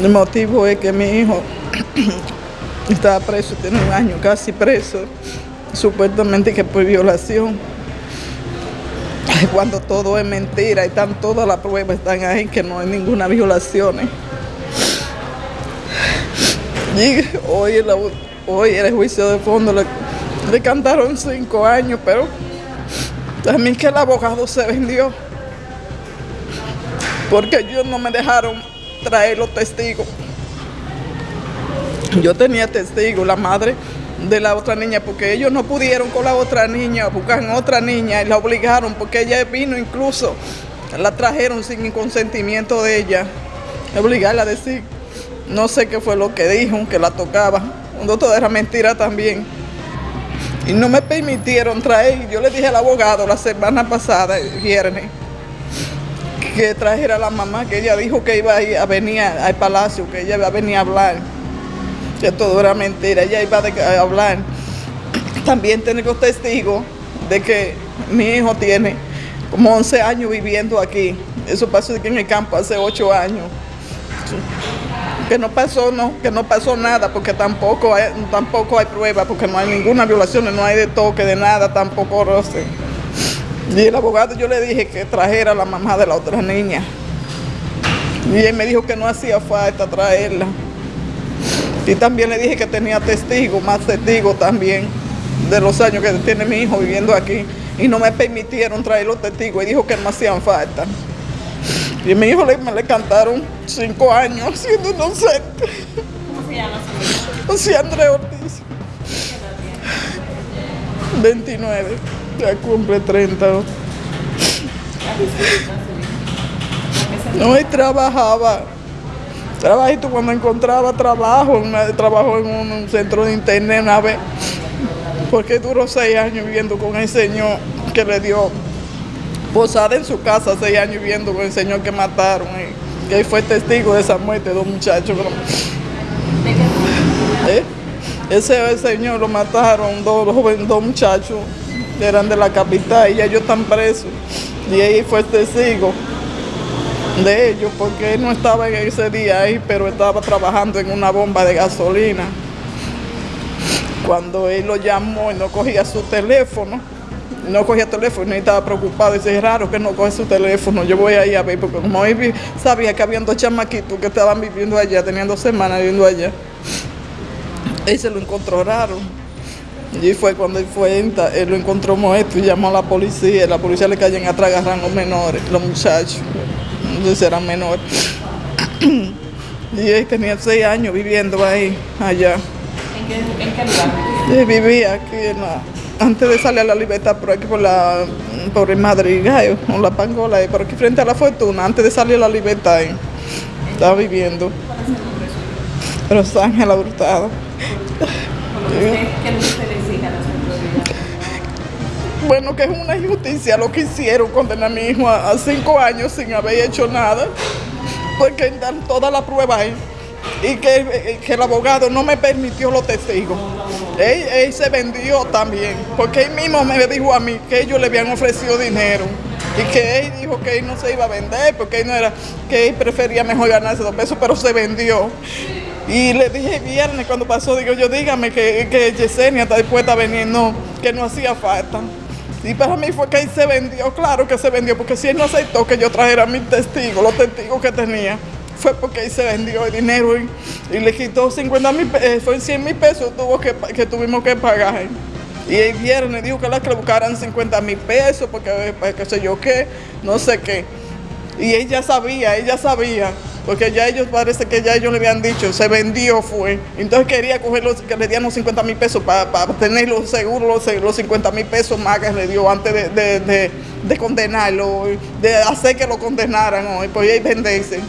El motivo es que mi hijo estaba preso, tiene un año casi preso, supuestamente que por violación. Cuando todo es mentira están todas las pruebas están ahí que no hay ninguna violación. Y hoy, hoy era el juicio de fondo, le, le cantaron cinco años, pero también que el abogado se vendió. Porque ellos no me dejaron traer los testigos. Yo tenía testigos, la madre de la otra niña, porque ellos no pudieron con la otra niña, buscar otra niña y la obligaron, porque ella vino incluso, la trajeron sin consentimiento de ella, obligarla a decir, no sé qué fue lo que dijo, que la tocaba, cuando todo era mentira también. Y no me permitieron traer, yo le dije al abogado la semana pasada, el viernes, que trajera a la mamá, que ella dijo que iba a, ir a venir al palacio, que ella iba a venir a hablar, que todo era mentira, ella iba a hablar. También tengo testigos de que mi hijo tiene como 11 años viviendo aquí. Eso pasó aquí en el campo hace 8 años. Que no pasó, no, que no pasó nada, porque tampoco hay, tampoco hay prueba, porque no hay ninguna violación, no hay de toque, de nada, tampoco roce. Y el abogado yo le dije que trajera a la mamá de la otra niña. Y él me dijo que no hacía falta traerla. Y también le dije que tenía testigos, más testigos también, de los años que tiene mi hijo viviendo aquí. Y no me permitieron traer los testigos y dijo que no hacían falta. Y a mi hijo le, me le cantaron cinco años siendo inocente. ¿Cómo se llama su hijo? José Andrés Ortiz. 29. Ya cumple 30. No, y trabajaba. Trabajito cuando encontraba trabajo, una- trabajó en un centro de internet una vez, porque duró seis años viviendo con el señor que le dio posada en su casa, seis años viviendo con el señor que mataron, y que fue testigo de esa muerte de ¿De qué? ¿Eh? Ese señor lo mataron dos dos muchachos eran de la capital y ellos están presos. Y ahí fue testigo de ellos porque él no estaba en ese día ahí, pero estaba trabajando en una bomba de gasolina. Cuando él lo llamó y no cogía su teléfono, no cogía teléfono y estaba preocupado. Dice, es raro que no coge su teléfono. Yo voy ahí a ver, porque como él sabía que había dos chamaquitos que estaban viviendo allá, tenían dos semanas viviendo allá. Él se lo encontró raro. Y fue cuando él fue, él lo encontró muerto y llamó a la policía. La policía le caían atrás, los menores, los muchachos. Entonces eran menores. Y él tenía seis años viviendo ahí, allá. ¿En qué, en qué lugar? Él vivía aquí en la- antes de salir a la libertad por aquí por la por el Madrid, Gallo, o la Pangola, ahí, por aquí frente a la Fortuna, antes de salir a la libertad, ahí. estaba viviendo. Rosángela Hurtado. Bueno, que es una injusticia lo que hicieron, condenar a mi hijo a, cinco años sin haber hecho nada, porque dan toda la prueba ahí. Y que, eh, que el abogado no me permitió los testigos. Él, él se vendió también, porque él mismo me dijo a mí que ellos le habían ofrecido dinero y que él dijo que él no se iba a vender, porque él no era, que él prefería mejor ganarse dos pesos, pero se vendió. Y le dije viernes cuando pasó, digo yo, dígame que, que Yesenia está dispuesta a venir, no, que no hacía falta. Y para mí fue que él se vendió, claro que se vendió, porque si él no aceptó que yo trajera mis testigos, los testigos que tenía, fue porque él se vendió el dinero y, y le quitó 50 mil pesos, fue 100 mil pesos tuvo que, que tuvimos que pagar. Y el viernes dijo que la que le buscaran 50 mil pesos, porque pues, qué sé yo qué, no sé qué. Y ella sabía, ella sabía, porque ya ellos parece que ya ellos le habían dicho, se vendió fue. Entonces quería coger los, que le dieran los 50 mil pesos para tener los seguros, los, los 50 mil pesos más que le dio antes de, de, de- de condenarlo, de hacer que lo condenaran hoy, pues y venderse.